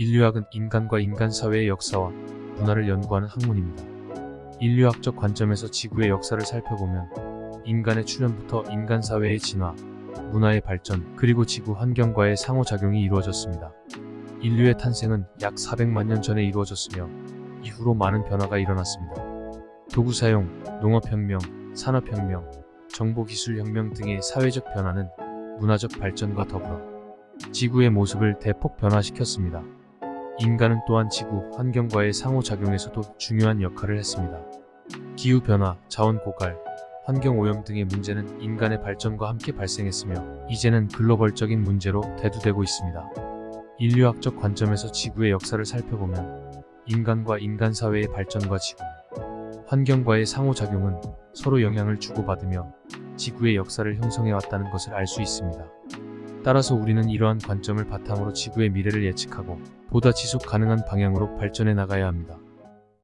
인류학은 인간과 인간 사회의 역사와 문화를 연구하는 학문입니다. 인류학적 관점에서 지구의 역사를 살펴보면 인간의 출현부터 인간 사회의 진화, 문화의 발전, 그리고 지구 환경과의 상호작용이 이루어졌습니다. 인류의 탄생은 약 400만 년 전에 이루어졌으며 이후로 많은 변화가 일어났습니다. 도구 사용, 농업혁명, 산업혁명, 정보기술혁명 등의 사회적 변화는 문화적 발전과 더불어 지구의 모습을 대폭 변화시켰습니다. 인간은 또한 지구 환경과의 상호작용에서도 중요한 역할을 했습니다. 기후변화, 자원 고갈, 환경오염 등의 문제는 인간의 발전과 함께 발생했으며 이제는 글로벌적인 문제로 대두되고 있습니다. 인류학적 관점에서 지구의 역사를 살펴보면 인간과 인간 사회의 발전과 지구, 환경과의 상호작용은 서로 영향을 주고받으며 지구의 역사를 형성해왔다는 것을 알 수 있습니다. 따라서 우리는 이러한 관점을 바탕으로 지구의 미래를 예측하고 보다 지속 가능한 방향으로 발전해 나가야 합니다.